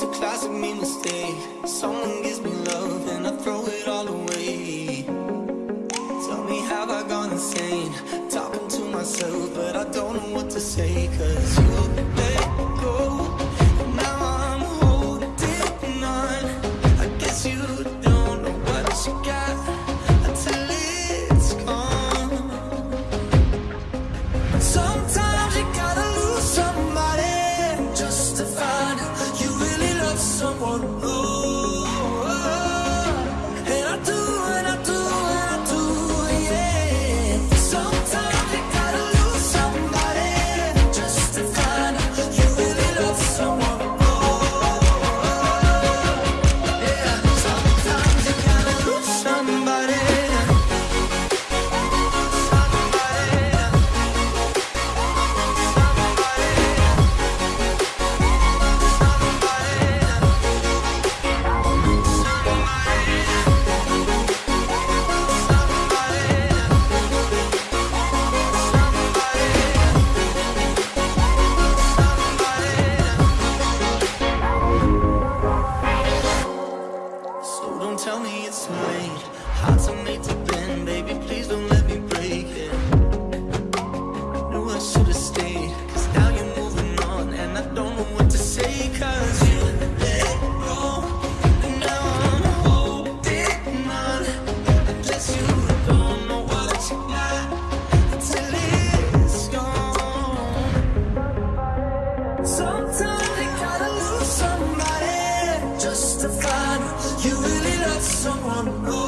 It's a classic me mistake. Someone gives me love and I throw it all away. Tell me, have I gone insane? Talking to myself, but I don't know what to say. Cause you You really love someone.